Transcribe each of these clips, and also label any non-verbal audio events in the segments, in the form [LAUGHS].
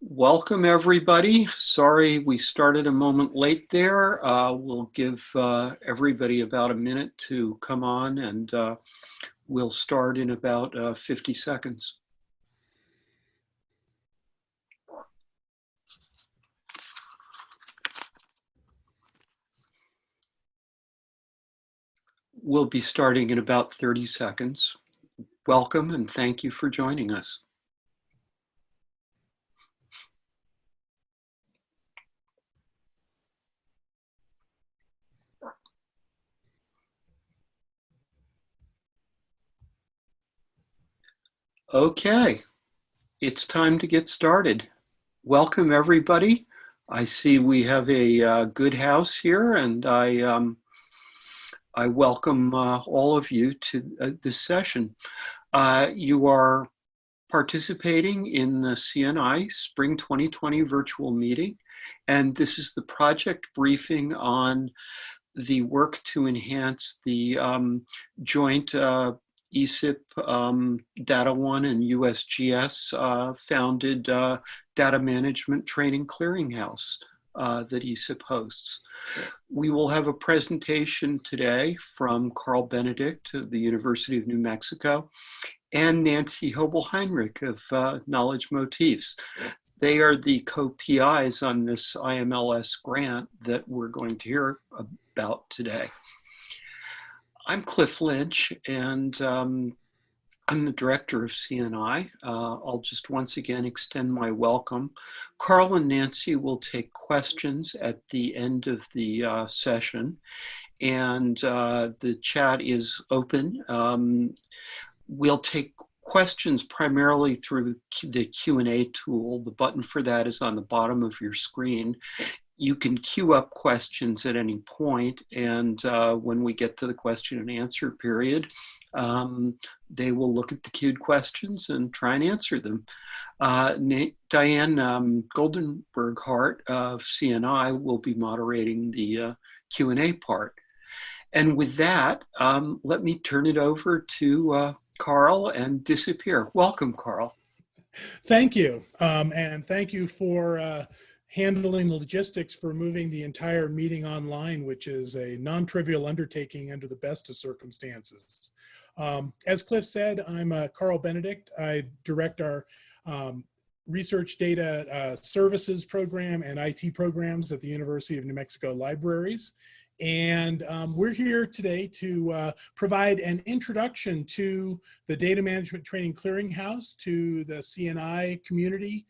Welcome, everybody. Sorry we started a moment late there. Uh, we'll give uh, everybody about a minute to come on and uh, we'll start in about uh, 50 seconds. We'll be starting in about 30 seconds. Welcome and thank you for joining us. Okay, it's time to get started. Welcome everybody. I see we have a uh, good house here and I, um, I welcome uh, all of you to uh, this session. Uh, you are participating in the CNI Spring 2020 virtual meeting and this is the project briefing on the work to enhance the um, joint uh, ESIP, um, DataONE, and USGS uh, founded uh, data management training clearinghouse uh, that ESIP hosts. We will have a presentation today from Karl Benedict of the University of New Mexico and Nancy Hoebelheinrich of uh, Knowledge Motifs. They are the co-PIs on this IMLS grant that we're going to hear about today. I'm Cliff Lynch, and um, I'm the director of CNI. Uh, I'll just once again extend my welcome. Karl and Nancy will take questions at the end of the uh, session, and uh, the chat is open. Um, we'll take questions primarily through the Q&A tool. The button for that is on the bottom of your screen you can queue up questions at any point, and uh, when we get to the question and answer period, um, they will look at the queued questions and try and answer them. Uh, Diane um, Goldenberg Hart of CNI will be moderating the uh, Q&A part. And with that, um, let me turn it over to uh, Karl and disappear. Welcome, Karl. Thank you. Um, and thank you for uh, handling the logistics for moving the entire meeting online, which is a non-trivial undertaking under the best of circumstances. Um, as Cliff said, I'm uh, Karl Benedict. I direct our um, research data uh, services program and IT programs at the University of New Mexico Libraries. And um, we're here today to uh, provide an introduction to the Data Management Training Clearinghouse, to the CNI community,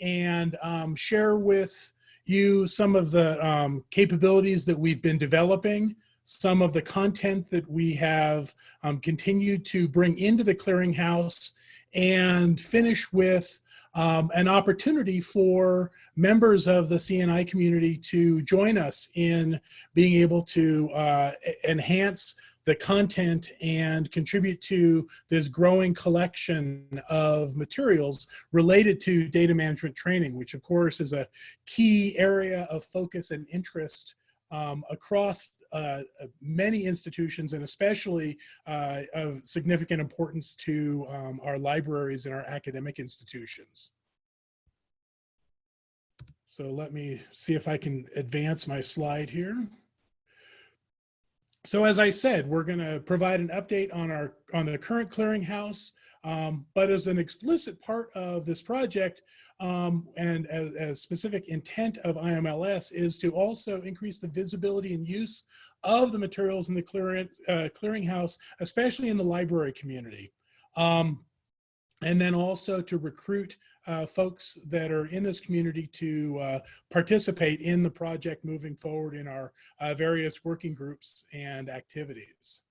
and um, share with you some of the um, capabilities that we've been developing, some of the content that we have um, continued to bring into the clearinghouse, and finish with um, an opportunity for members of the CNI community to join us in being able to uh, enhance the content and contribute to this growing collection of materials related to data management training, which of course is a key area of focus and interest um, across uh, many institutions and especially uh, of significant importance to um, our libraries and our academic institutions. So let me see if I can advance my slide here. So as I said, we're going to provide an update on our on the current clearinghouse, um, but as an explicit part of this project um, and a, a, specific intent of IMLS is to also increase the visibility and use of the materials in the clearing, uh, clearinghouse, especially in the library community. Um, and then also to recruit uh, folks that are in this community to uh, participate in the project moving forward in our uh, various working groups and activities.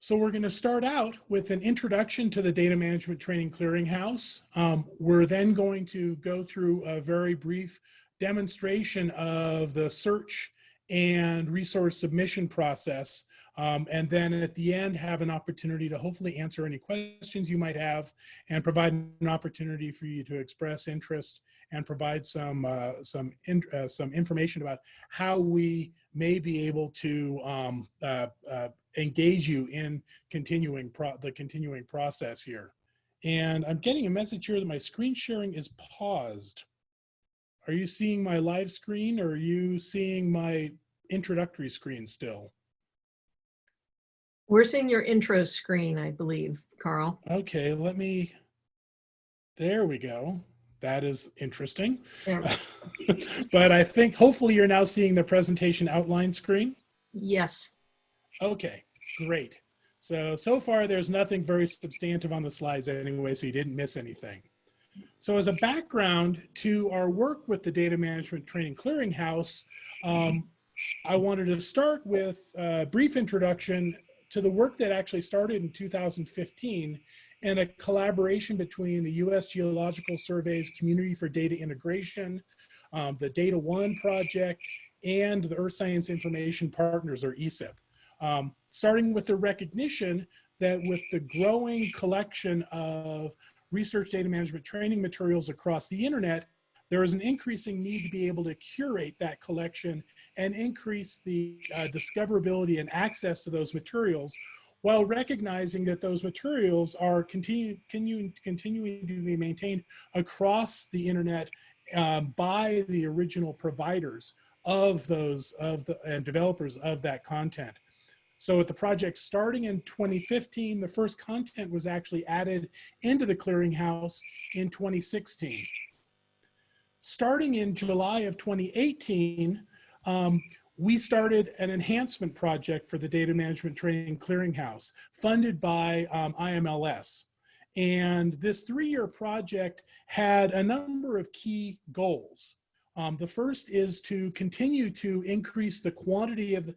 So we're going to start out with an introduction to the Data Management Training Clearinghouse. Um, we're then going to go through a very brief demonstration of the search and resource submission process um, and then at the end, have an opportunity to hopefully answer any questions you might have and provide an opportunity for you to express interest and provide some, uh, some, in, uh, some information about how we may be able to um, uh, uh engage you in continuing the continuing process here. And I'm getting a message here that my screen sharing is paused. Are you seeing my live screen or are you seeing my introductory screen still? We're seeing your intro screen, I believe, Karl. Okay, let me, there we go. That is interesting. Yeah. [LAUGHS] but I think hopefully you're now seeing the presentation outline screen. Yes. Okay, great. So, so far there's nothing very substantive on the slides anyway, so you didn't miss anything. So as a background to our work with the Data Management Training Clearinghouse, um, I wanted to start with a brief introduction to the work that actually started in 2015 and a collaboration between the U.S. Geological Survey's Community for Data Integration, um, the DataONE project, and the Earth Science Information Partners, or ESIP. Um, starting with the recognition that with the growing collection of research data management training materials across the internet, there is an increasing need to be able to curate that collection and increase the uh, discoverability and access to those materials while recognizing that those materials are continue, continue, continuing to be maintained across the internet um, by the original providers of those of the and developers of that content. So with the project starting in 2015, the first content was actually added into the clearinghouse in 2016. Starting in July of 2018, um, we started an enhancement project for the Data Management Training Clearinghouse funded by um, IMLS. And this three-year project had a number of key goals. Um, the first is to continue to increase the quantity of,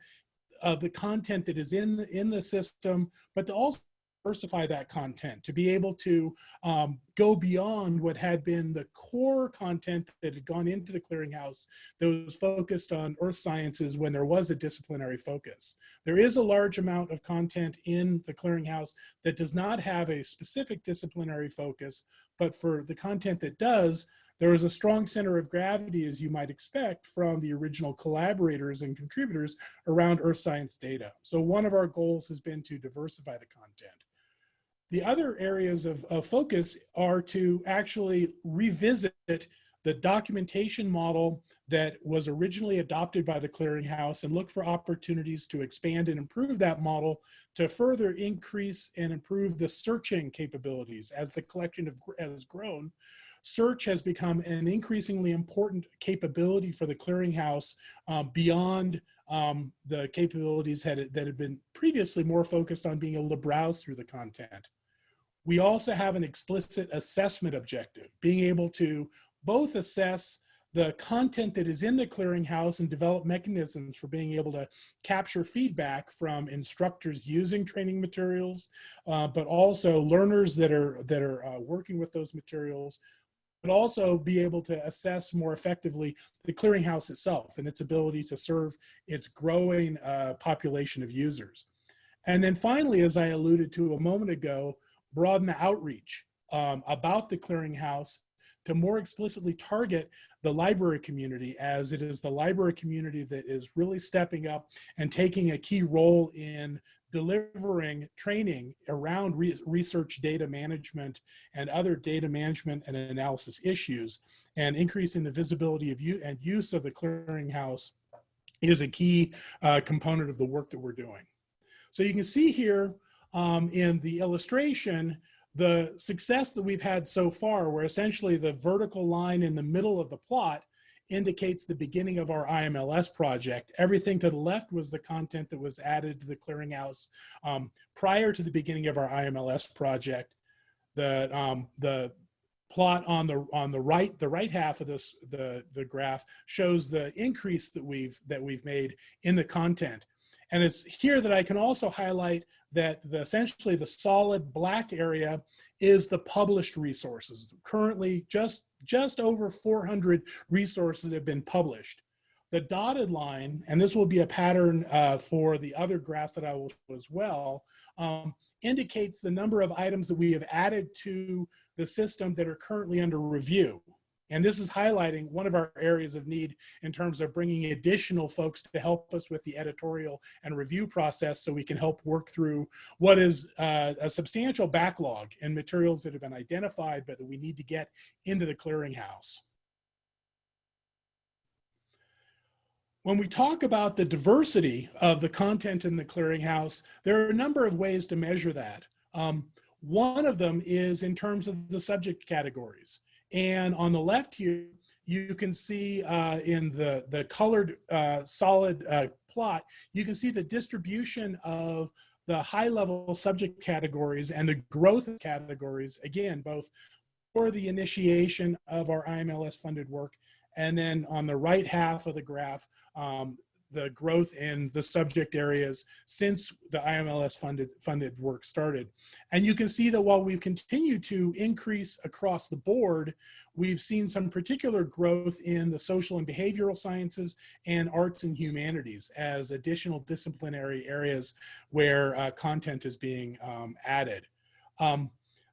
of the content that is in, in the system, but to also diversify that content, to be able to um, go beyond what had been the core content that had gone into the clearinghouse that was focused on earth sciences when there was a disciplinary focus. There is a large amount of content in the clearinghouse that does not have a specific disciplinary focus, but for the content that does, there is a strong center of gravity, as you might expect, from the original collaborators and contributors around earth science data. So one of our goals has been to diversify the content. The other areas of, of focus are to actually revisit the documentation model that was originally adopted by the clearinghouse and look for opportunities to expand and improve that model to further increase and improve the searching capabilities as the collection of, has grown. Search has become an increasingly important capability for the clearinghouse um, beyond um, the capabilities had, that had been previously more focused on being able to browse through the content. We also have an explicit assessment objective, being able to both assess the content that is in the clearinghouse and develop mechanisms for being able to capture feedback from instructors using training materials, uh, but also learners that are, that are uh, working with those materials, but also be able to assess more effectively the clearinghouse itself and its ability to serve its growing uh, population of users. And then finally, as I alluded to a moment ago, broaden the outreach um, about the clearinghouse to more explicitly target the library community as it is the library community that is really stepping up and taking a key role in delivering training around re research data management and other data management and analysis issues and increasing the visibility of you and use of the clearinghouse is a key uh, component of the work that we're doing. So you can see here um, in the illustration, the success that we've had so far, where essentially the vertical line in the middle of the plot indicates the beginning of our IMLS project. Everything to the left was the content that was added to the clearinghouse um, prior to the beginning of our IMLS project. The, um, the plot on the on the right the right half of this the the graph shows the increase that we've that we've made in the content and it's here that I can also highlight that the, essentially the solid black area is the published resources. Currently, just, just over 400 resources have been published. The dotted line, and this will be a pattern uh, for the other graphs that I will show as well, um, indicates the number of items that we have added to the system that are currently under review. And this is highlighting one of our areas of need in terms of bringing additional folks to help us with the editorial and review process so we can help work through what is uh, a substantial backlog in materials that have been identified but that we need to get into the clearinghouse. When we talk about the diversity of the content in the clearinghouse, there are a number of ways to measure that. Um, one of them is in terms of the subject categories. And on the left here, you can see uh, in the, the colored uh, solid uh, plot, you can see the distribution of the high level subject categories and the growth categories, again, both for the initiation of our IMLS funded work and then on the right half of the graph, um, the growth in the subject areas since the IMLS funded, funded work started. And you can see that while we've continued to increase across the board, we've seen some particular growth in the social and behavioral sciences and arts and humanities as additional disciplinary areas where uh, content is being um, added. Um,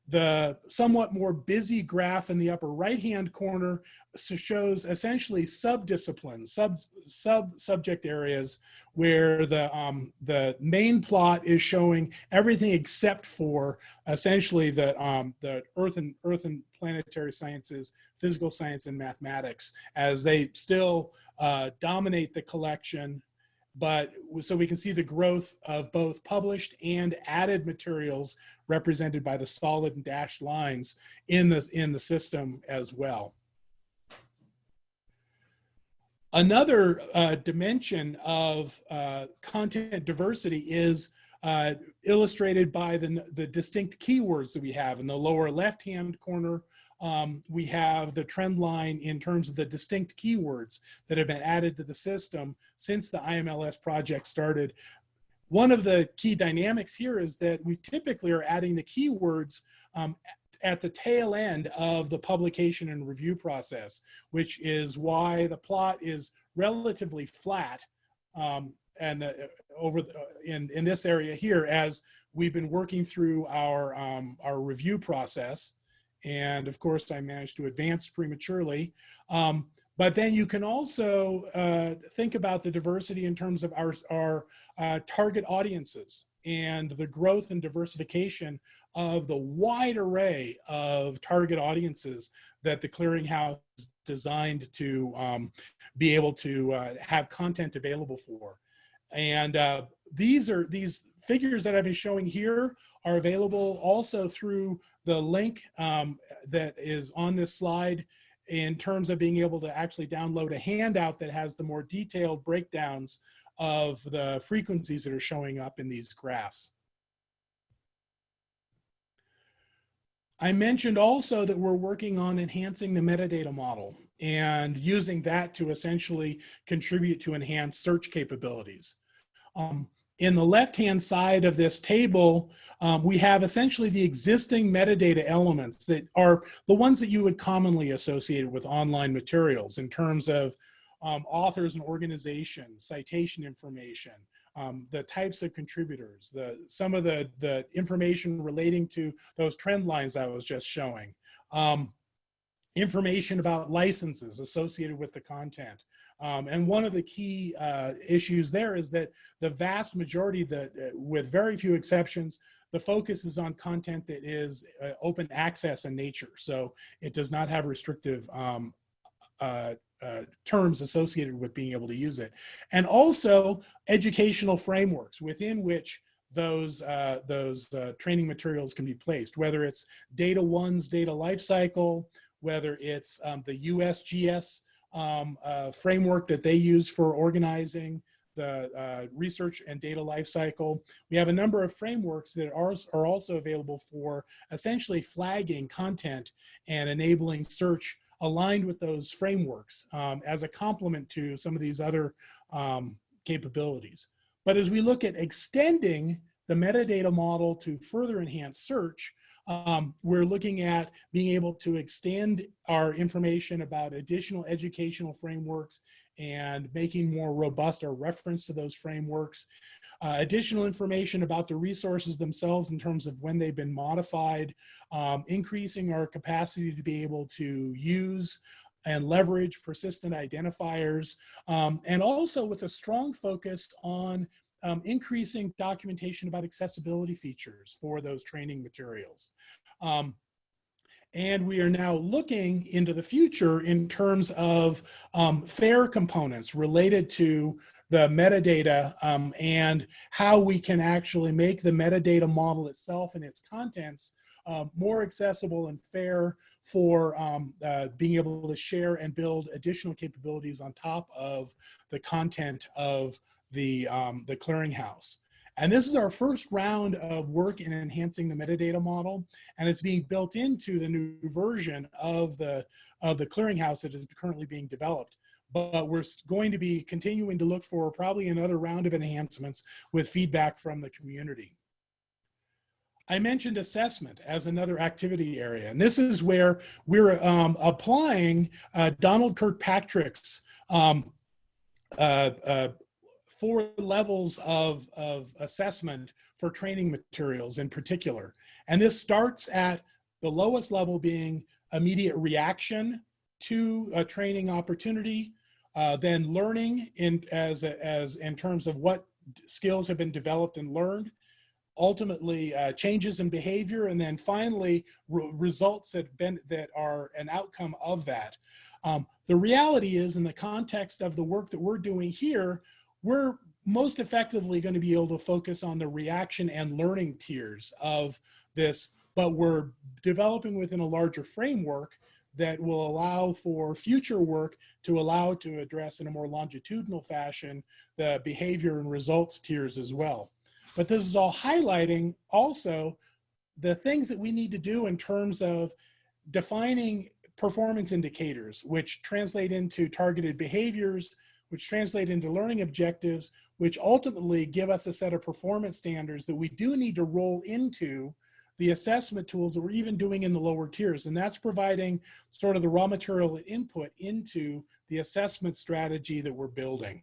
the somewhat more busy graph in the upper right-hand corner shows essentially sub-disciplines, sub, sub subject areas where the, um, the main plot is showing everything except for essentially the, um, the earth and earth and planetary sciences, physical science and mathematics as they still uh, dominate the collection but so we can see the growth of both published and added materials represented by the solid and dashed lines in the, in the system as well. Another uh, dimension of uh, content diversity is uh, illustrated by the, the distinct keywords that we have in the lower left-hand corner um, we have the trend line in terms of the distinct keywords that have been added to the system since the IMLS project started. One of the key dynamics here is that we typically are adding the keywords um, at the tail end of the publication and review process, which is why the plot is relatively flat um, and uh, over the, uh, in in this area here as we've been working through our um, our review process and of course, I managed to advance prematurely. Um, but then you can also uh, think about the diversity in terms of our, our uh, target audiences and the growth and diversification of the wide array of target audiences that the clearinghouse is designed to um, be able to uh, have content available for. And uh, these are these figures that I've been showing here are available also through the link um, that is on this slide in terms of being able to actually download a handout that has the more detailed breakdowns of the frequencies that are showing up in these graphs. I mentioned also that we're working on enhancing the metadata model and using that to essentially contribute to enhanced search capabilities. Um, in the left-hand side of this table, um, we have essentially the existing metadata elements that are the ones that you would commonly associate with online materials in terms of um, authors and organizations, citation information, um, the types of contributors, the some of the, the information relating to those trend lines I was just showing, um, information about licenses associated with the content, um, and one of the key uh, issues there is that the vast majority that, uh, with very few exceptions, the focus is on content that is uh, open access in nature. So it does not have restrictive um, uh, uh, terms associated with being able to use it. And also educational frameworks within which those uh, those uh, training materials can be placed, whether it's DataONE's data lifecycle, whether it's um, the USGS um, uh, framework that they use for organizing the uh, research and data lifecycle. We have a number of frameworks that are, are also available for essentially flagging content and enabling search aligned with those frameworks um, as a complement to some of these other um, capabilities. But as we look at extending the metadata model to further enhance search, um, we're looking at being able to extend our information about additional educational frameworks and making more robust our reference to those frameworks. Uh, additional information about the resources themselves in terms of when they've been modified, um, increasing our capacity to be able to use and leverage persistent identifiers, um, and also with a strong focus on um, increasing documentation about accessibility features for those training materials. Um, and we are now looking into the future in terms of um, FAIR components related to the metadata um, and how we can actually make the metadata model itself and its contents uh, more accessible and fair for um, uh, being able to share and build additional capabilities on top of the content of the, um, the clearinghouse. And this is our first round of work in enhancing the metadata model, and it's being built into the new version of the, of the clearinghouse that is currently being developed. But we're going to be continuing to look for probably another round of enhancements with feedback from the community. I mentioned assessment as another activity area, and this is where we're um, applying uh, Donald Kirkpatrick's um, uh, uh, four levels of, of assessment for training materials in particular. And this starts at the lowest level being immediate reaction to a training opportunity, uh, then learning in, as, as in terms of what skills have been developed and learned, ultimately uh, changes in behavior, and then finally re results that, been, that are an outcome of that. Um, the reality is in the context of the work that we're doing here, we're most effectively going to be able to focus on the reaction and learning tiers of this, but we're developing within a larger framework that will allow for future work to allow to address in a more longitudinal fashion the behavior and results tiers as well. But this is all highlighting also the things that we need to do in terms of defining performance indicators, which translate into targeted behaviors, which translate into learning objectives, which ultimately give us a set of performance standards that we do need to roll into the assessment tools that we're even doing in the lower tiers. And that's providing sort of the raw material input into the assessment strategy that we're building.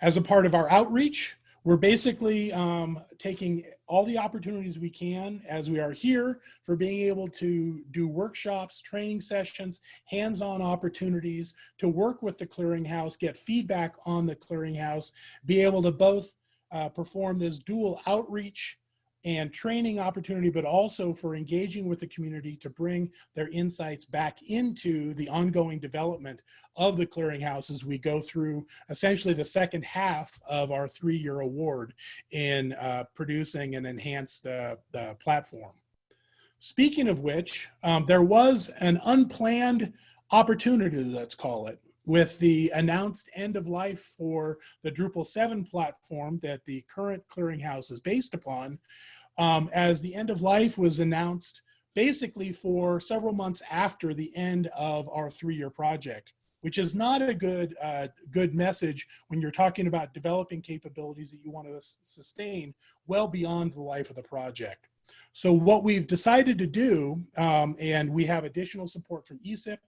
As a part of our outreach, we're basically um, taking all the opportunities we can as we are here for being able to do workshops, training sessions, hands-on opportunities to work with the clearinghouse, get feedback on the clearinghouse, be able to both uh, perform this dual outreach and training opportunity, but also for engaging with the community to bring their insights back into the ongoing development of the clearinghouse as we go through essentially the second half of our three-year award in uh, producing an enhanced uh, uh, platform. Speaking of which, um, there was an unplanned opportunity, let's call it, with the announced end of life for the Drupal 7 platform that the current clearinghouse is based upon, um, as the end of life was announced basically for several months after the end of our three-year project, which is not a good, uh, good message when you're talking about developing capabilities that you want to sustain well beyond the life of the project. So what we've decided to do, um, and we have additional support from ESIP,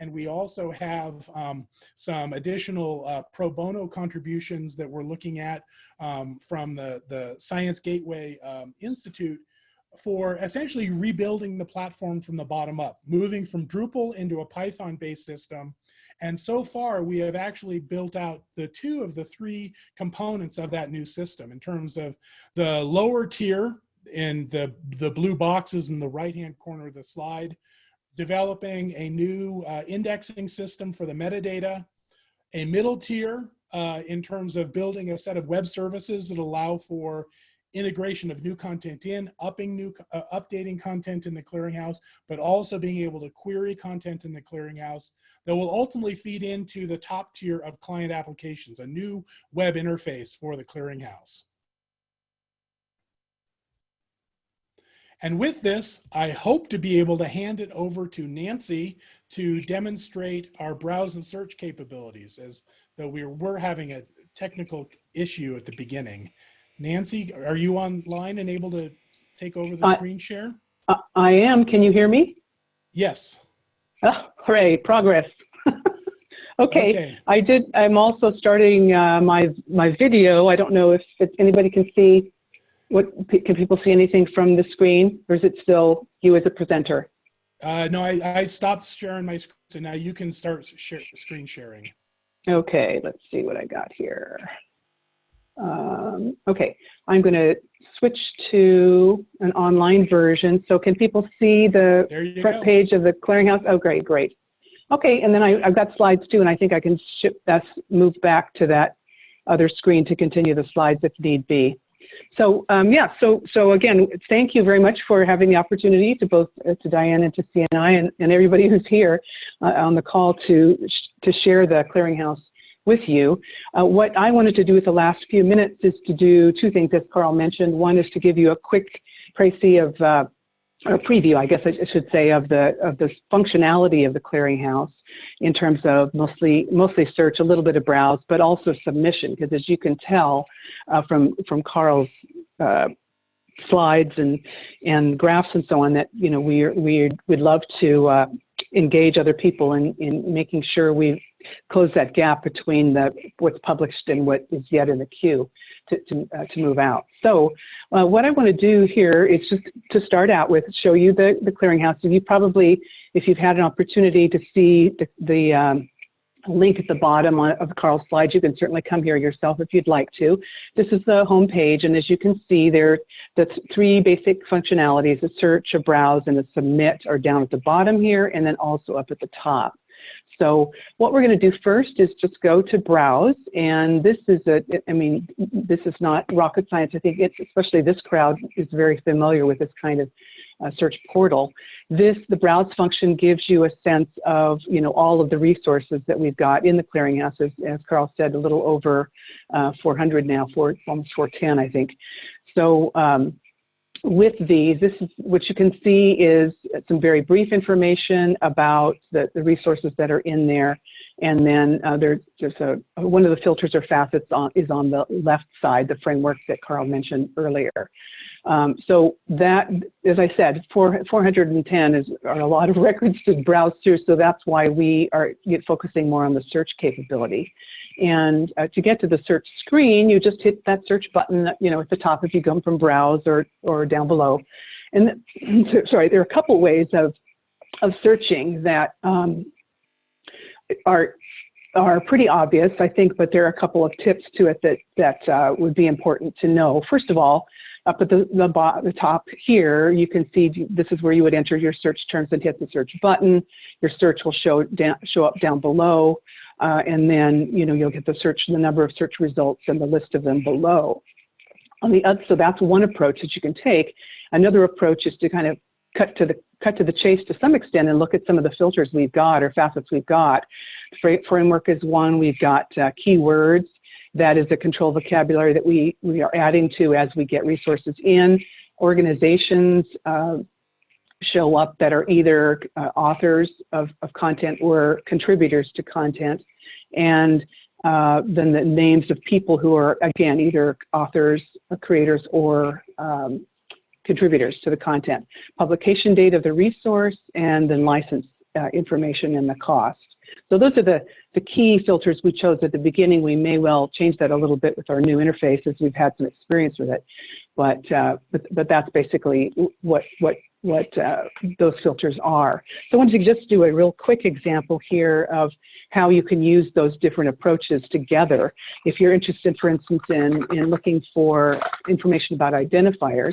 and we also have um, some additional uh, pro bono contributions that we're looking at um, from the, the Science Gateway um, Institute for essentially rebuilding the platform from the bottom up, moving from Drupal into a Python-based system. And so far, we have actually built out the two of the three components of that new system in terms of the lower tier in the, the blue boxes in the right-hand corner of the slide, developing a new uh, indexing system for the metadata, a middle tier uh, in terms of building a set of web services that allow for integration of new content in, upping new, uh, updating content in the clearinghouse, but also being able to query content in the clearinghouse that will ultimately feed into the top tier of client applications, a new web interface for the clearinghouse. And with this, I hope to be able to hand it over to Nancy to demonstrate our browse and search capabilities as though we were having a technical issue at the beginning. Nancy, are you online and able to take over the screen share? I am. Can you hear me? Yes. Oh, hooray, progress. [LAUGHS] okay. okay. I did. I'm also starting uh, my my video. I don't know if anybody can see what can people see anything from the screen, or is it still you as a presenter? Uh, no, I, I stopped sharing my screen, so now you can start share, screen sharing. Okay, let's see what I got here. Um, okay, I'm going to switch to an online version. So can people see the front go. page of the clearinghouse? Oh, great, great. Okay, and then I, I've got slides too, and I think I can ship move back to that other screen to continue the slides if need be. So um, yeah, so so again, thank you very much for having the opportunity to both uh, to Diane and to CNI and, and everybody who's here uh, on the call to to share the clearinghouse with you. Uh, what I wanted to do with the last few minutes is to do two things, as Karl mentioned. One is to give you a quick précis of or preview, I guess I should say, of the of the functionality of the clearinghouse in terms of mostly mostly search, a little bit of browse, but also submission. Because as you can tell uh, from from Karl's uh, slides and and graphs and so on, that you know we we would love to uh, engage other people in in making sure we close that gap between the what's published and what is yet in the queue to to, uh, to move out. So uh, what I want to do here is just to start out with show you the the clearinghouse. And you probably, if you've had an opportunity to see the, the um, link at the bottom of Karl's slides, you can certainly come here yourself if you'd like to. This is the home page, and as you can see, there the three basic functionalities: a search, a browse, and a submit are down at the bottom here, and then also up at the top. So what we're going to do first is just go to browse. And this is a, I mean, this is not rocket science. I think it's, especially this crowd is very familiar with this kind of uh, search portal. This, the browse function gives you a sense of, you know, all of the resources that we've got in the clearinghouse. As, as Karl said, a little over uh, 400 now, four, almost 410, I think. So um, with these, this is what you can see is some very brief information about the, the resources that are in there. And then uh, there's just a, one of the filters or facets on, is on the left side, the framework that Karl mentioned earlier. Um, so that, as I said, four, 410 is are a lot of [LAUGHS] records to browse through. So that's why we are focusing more on the search capability. And uh, to get to the search screen, you just hit that search button, you know, at the top if you come from browse or, or down below. And [CLEARS THROAT] sorry, there are a couple ways of, of searching that um, are, are pretty obvious, I think, but there are a couple of tips to it that, that uh, would be important to know. First of all, up at the, the, the top here, you can see this is where you would enter your search terms and hit the search button. Your search will show, down, show up down below. Uh, and then you know you'll get the search, the number of search results, and the list of them below. On the other, so that's one approach that you can take. Another approach is to kind of cut to the cut to the chase to some extent and look at some of the filters we've got or facets we've got. Framework is one. We've got uh, keywords. That is a control vocabulary that we we are adding to as we get resources in. Organizations. Uh, show up that are either uh, authors of, of content or contributors to content. And uh, then the names of people who are, again, either authors, uh, creators, or um, contributors to the content. Publication date of the resource, and then license uh, information and the cost. So those are the, the key filters we chose at the beginning. We may well change that a little bit with our new interface as we've had some experience with it. But, uh, but, but that's basically what, what what uh, those filters are. So I wanted to just do a real quick example here of how you can use those different approaches together. If you're interested, for instance, in, in looking for information about identifiers,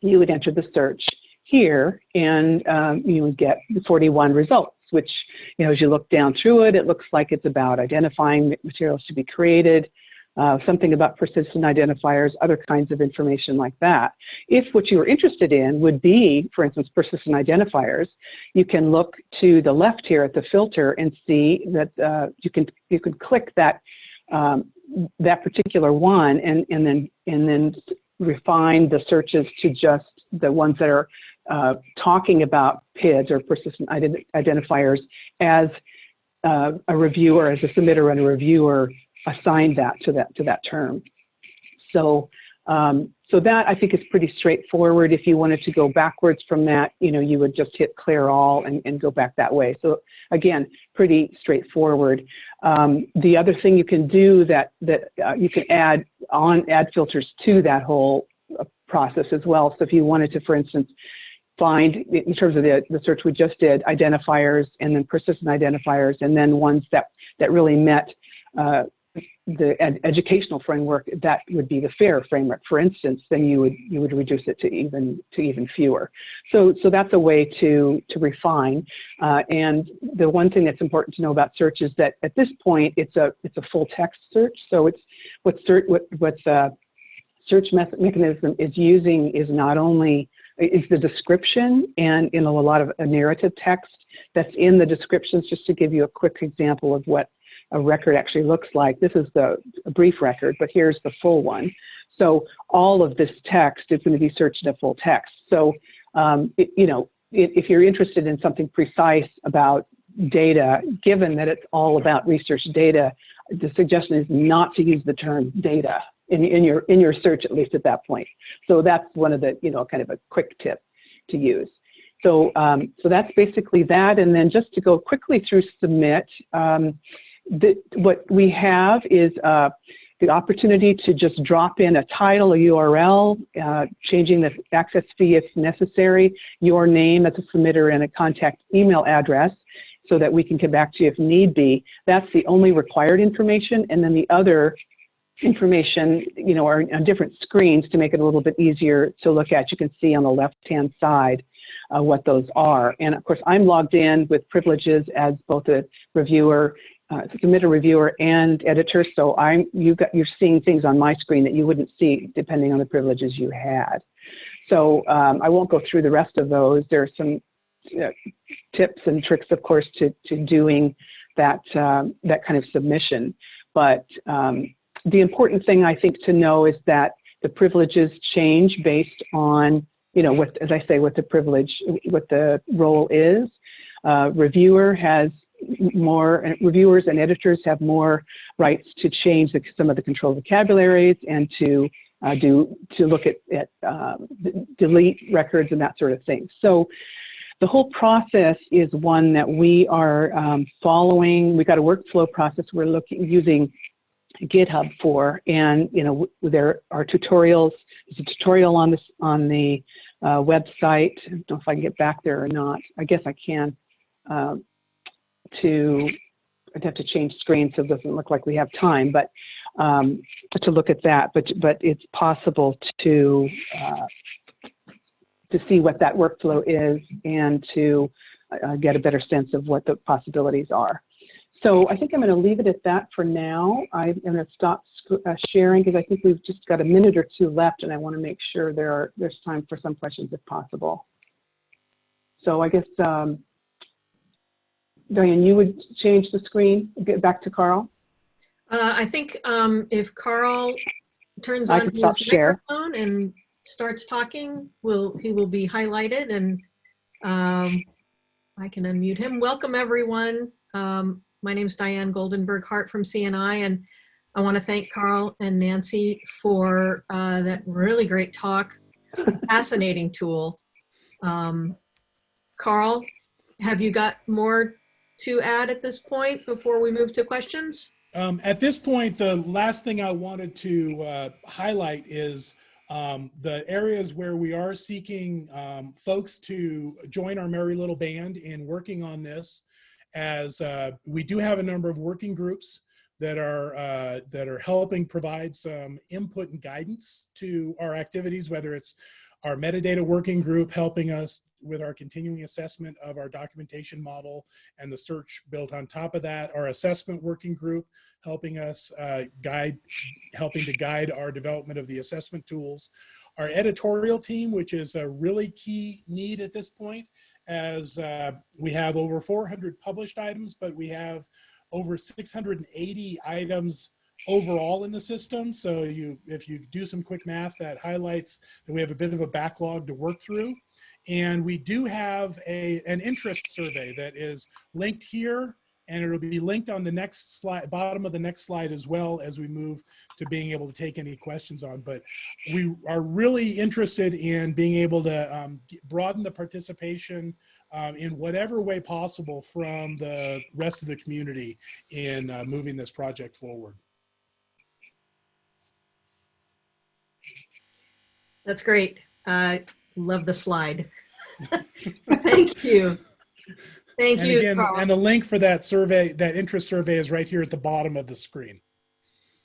you would enter the search here and um, you would get 41 results, which, you know, as you look down through it, it looks like it's about identifying materials to be created, uh, something about persistent identifiers, other kinds of information like that. If what you are interested in would be, for instance, persistent identifiers, you can look to the left here at the filter and see that uh, you can you can click that um, that particular one and and then and then refine the searches to just the ones that are uh, talking about PIDs or persistent ident identifiers as uh, a reviewer, as a submitter and a reviewer assigned that to that to that term. So um, so that I think is pretty straightforward. If you wanted to go backwards from that, you know, you would just hit clear all and, and go back that way. So again, pretty straightforward. Um, the other thing you can do that that uh, you can add on add filters to that whole uh, process as well. So if you wanted to, for instance, find, in terms of the, the search we just did, identifiers and then persistent identifiers, and then ones that, that really met uh, the ed- educational framework, that would be the FAIR framework, for instance, then you would you would reduce it to even to even fewer. So so that's a way to to refine. Uh, and the one thing that's important to know about search is that at this point it's a it's a full text search. So it's what search what what's uh, search mechanism is using is not only is the description and in a lot of a narrative text that's in the descriptions. Just to give you a quick example of what a record actually looks like. This is the brief record, but here's the full one. So all of this text is going to be searched in full text. So, um, it, you know, if, if you're interested in something precise about data, given that it's all about research data, the suggestion is not to use the term data in, in your in your search, at least at that point. So that's one of the, you know, kind of a quick tip to use. So, um, so that's basically that. And then just to go quickly through submit, um, the, what we have is uh, the opportunity to just drop in a title, a URL, uh, changing the access fee if necessary, your name as a submitter, and a contact email address so that we can come back to you if need be. That's the only required information. And then the other information, you know, are on different screens to make it a little bit easier to look at. You can see on the left-hand side uh, what those are. And of course, I'm logged in with privileges as both a reviewer uh, submitter reviewer and editor. So I'm you got you're seeing things on my screen that you wouldn't see depending on the privileges you had. So um, I won't go through the rest of those. There are some uh, tips and tricks, of course, to to doing that um, that kind of submission. But um, the important thing I think to know is that the privileges change based on you know what as I say what the privilege what the role is. Uh, reviewer has more reviewers and editors have more rights to change the, some of the control vocabularies and to uh, do to look at, at um, delete records and that sort of thing. So the whole process is one that we are um, following. We've got a workflow process we're looking using GitHub for, and you know there are tutorials. There's a tutorial on this on the uh, website. I don't know if I can get back there or not. I guess I can. Um, to, I'd have to change screen so it doesn't look like we have time, but um, to look at that. But, but it's possible to, uh, to see what that workflow is and to uh, get a better sense of what the possibilities are. So I think I'm going to leave it at that for now. I'm going to stop uh, sharing because I think we've just got a minute or two left, and I want to make sure there are there's time for some questions if possible. So I guess um, Diane, you would change the screen, get back to Karl? Uh, I think um, if Karl turns I on his microphone and starts talking, will he will be highlighted and um, I can unmute him. Welcome everyone. Um, my name is Diane Goldenberg Hart from CNI and I want to thank Karl and Nancy for uh, that really great talk. [LAUGHS] Fascinating tool. Um, Karl, have you got more to add at this point before we move to questions? Um, at this point, the last thing I wanted to uh, highlight is um, the areas where we are seeking um, folks to join our merry little band in working on this as uh, we do have a number of working groups that are uh, that are helping provide some input and guidance to our activities, whether it's our metadata working group helping us with our continuing assessment of our documentation model and the search built on top of that, our assessment working group helping us uh, guide, helping to guide our development of the assessment tools, our editorial team, which is a really key need at this point, as uh, we have over 400 published items, but we have over 680 items overall in the system. So you, if you do some quick math, that highlights that we have a bit of a backlog to work through. And we do have a, an interest survey that is linked here and it'll be linked on the next slide, bottom of the next slide as well as we move to being able to take any questions on. But we are really interested in being able to um, broaden the participation um, in whatever way possible from the rest of the community in uh, moving this project forward. That's great. Uh, love the slide. [LAUGHS] Thank you. Thank And you. again, Karl. and the link for that survey, that interest survey is right here at the bottom of the screen.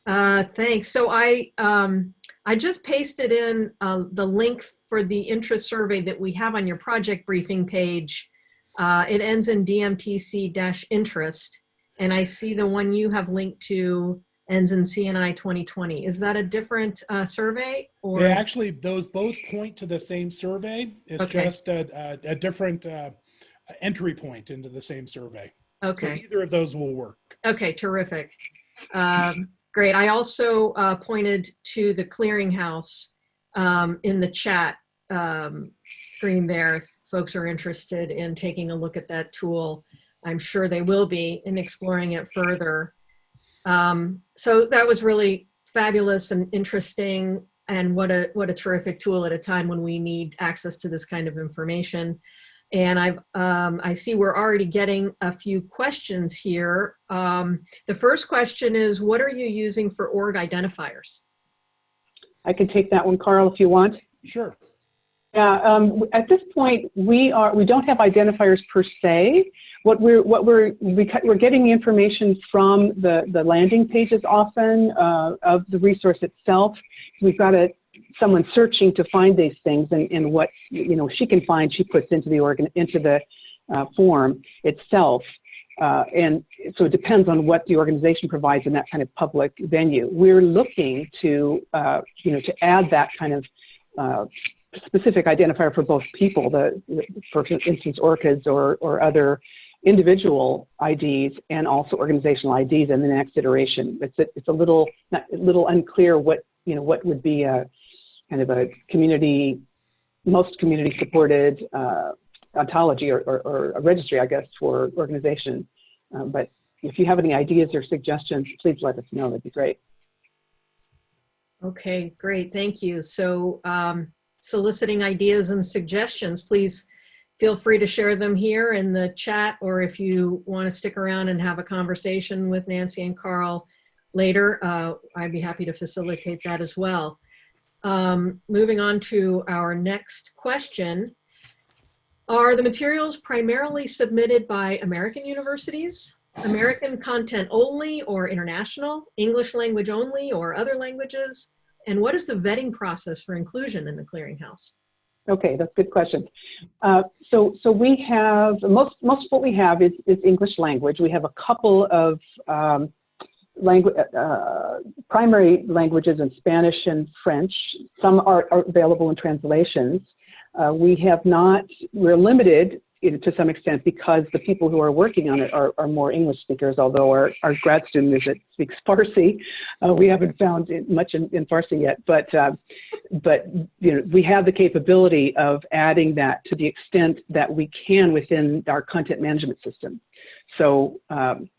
Uh, thanks. So I, um, I just pasted in, uh, the link for the interest survey that we have on your project briefing page. Uh, it ends in DMTC dash interest. And I see the one you have linked to ends in CNI 2020. Is that a different, uh, survey or? They actually, those both point to the same survey. It's Okay. just a, a, a different uh, entry point into the same survey. So Okay. either of those will work. Okay, terrific. Um, Great. I also uh, pointed to the clearinghouse um, in the chat um, screen there. If folks are interested in taking a look at that tool, I'm sure they will be in exploring it further. Um, So that was really fabulous and interesting and what a, what a terrific tool at a time when we need access to this kind of information. And I've, um, I see we're already getting a few questions here. Um, the first question is, what are you using for org identifiers? I can take that one, Karl, if you want. Sure. Yeah, um, at this point, we are, we don't have identifiers per se. What we're, what we're, we, we're getting the information from the, the landing pages often, uh, of the resource itself. We've got a, someone searching to find these things and, and what, you know, she can find, she puts into the organ, into the, uh, form itself. Uh, and so it depends on what the organization provides in that kind of public venue. We're looking to, uh, you know, to add that kind of, uh, specific identifier for both people, the, for instance, ORCIDs or, or other individual IDs and also organizational IDs in the next iteration. It's a, it's a little, not, a little unclear what, you know, what would be a kind of a community, most community supported uh, ontology or, or, or a registry, I guess, for organization. Uh, but if you have any ideas or suggestions, please let us know. That'd be great. Okay, great, thank you. So um, soliciting ideas and suggestions, please feel free to share them here in the chat, or if you want to stick around and have a conversation with Nancy and Karl later, uh, I'd be happy to facilitate that as well. Um, moving on to our next question. Are the materials primarily submitted by American universities? American content only or international, English language only or other languages? And what is the vetting process for inclusion in the clearinghouse? Okay, that's a good question. Uh, so, so we have most most of what we have is, is English language. We have a couple of um, language uh, primary languages in Spanish and French. Some are, are available in translations. Uh, we have not. We're limited to some extent because the people who are working on it are, are more English speakers. Although our, our grad student is it speaks Farsi, uh, we haven't found it much in, in Farsi yet. But uh, but you know we have the capability of adding that to the extent that we can within our content management system. So. Um,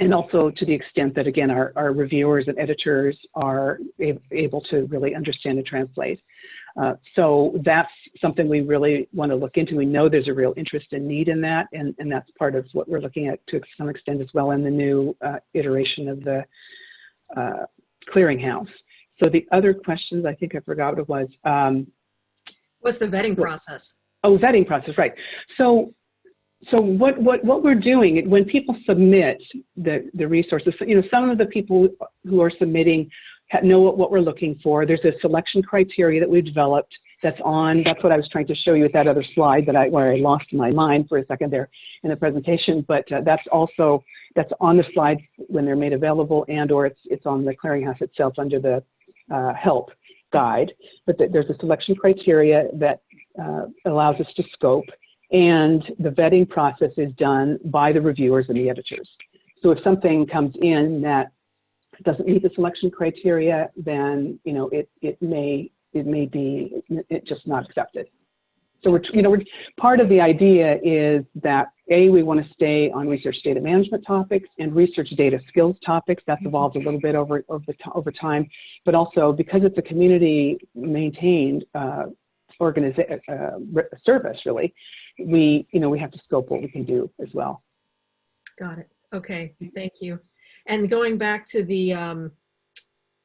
and also to the extent that again our, our reviewers and editors are able to really understand and translate. Uh, so that's something we really want to look into. We know there's a real interest and need in that, and, and that's part of what we're looking at to some extent as well in the new uh, iteration of the uh, clearinghouse. So the other questions, I think I forgot what it was. Um, What's the vetting process? Oh, vetting process, right. So, so what, what, what we're doing, when people submit the, the resources, you know, some of the people who are submitting know what, we're looking for. There's a selection criteria that we've developed that's on, that's what I was trying to show you with that other slide that I, where I lost my mind for a second there in the presentation, but uh, that's also, that's on the slides when they're made available and or it's, it's on the clearinghouse itself under the uh, help guide. But th- there's a selection criteria that uh, allows us to scope and the vetting process is done by the reviewers and the editors. So if something comes in that doesn't meet the selection criteria, then you know it it may it may be it just not accepted. So we're you know we're, part of the idea is that a we want to stay on research data management topics and research data skills topics. That's evolved a little bit over over the, over time, but also because it's a community maintained uh, organiza- uh, service really we you know we have to scope what we can do as well Got it. Okay, thank you. And going back to the, um,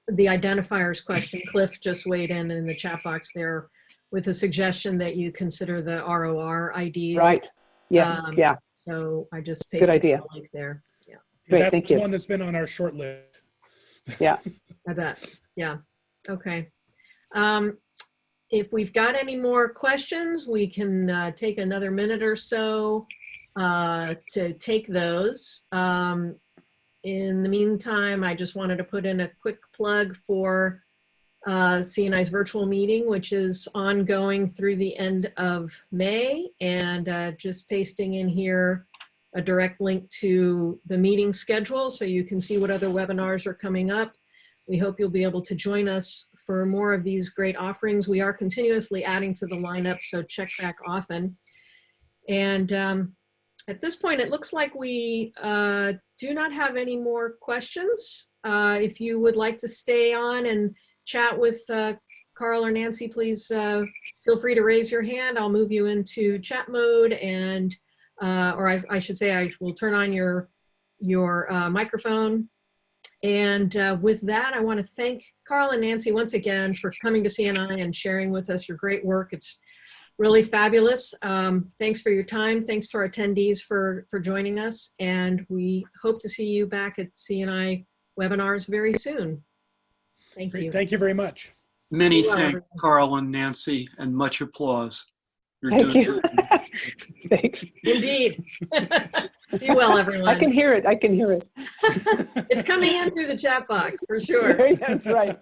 the identifiers question, Cliff just weighed in in the chat box there. with a suggestion that you consider the ROR IDs. Right. Yeah, Um, yeah. So I just pasted idea. the link there. Yeah, Great, That's thank you. one that's been on our short list. [LAUGHS] Yeah. I bet. Yeah. Okay. Um, if we've got any more questions, we can uh, take another minute or so uh, to take those. Um, in the meantime, I just wanted to put in a quick plug for uh, CNI's virtual meeting, which is ongoing through the end of May, and uh, just pasting in here a direct link to the meeting schedule so you can see what other webinars are coming up. We hope you'll be able to join us for more of these great offerings. We are continuously adding to the lineup, so check back often. And um, at this point, it looks like we uh, do not have any more questions. Uh, if you would like to stay on and chat with uh, Karl or Nancy, please uh, feel free to raise your hand. I'll move you into chat mode and, uh, or I, I should say, I will turn on your, your uh, microphone. And with that, I want to thank Karl and Nancy once again for coming to CNI and sharing with us your great work. It's really fabulous. Um, thanks for your time. Thanks to our attendees for, for joining us. And we hope to see you back at CNI webinars very soon. Thank you. Thank you very much. Many Well, thanks, everyone. Karl and Nancy, and much applause. You're Thank doing you. great. [LAUGHS] Thanks. Indeed. [LAUGHS] Be well, everyone. I can hear it. I can hear it. [LAUGHS] It's coming in through the chat box for sure. That's right.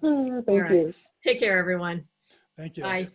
Thank right. you. Take care, everyone. Thank you. Bye.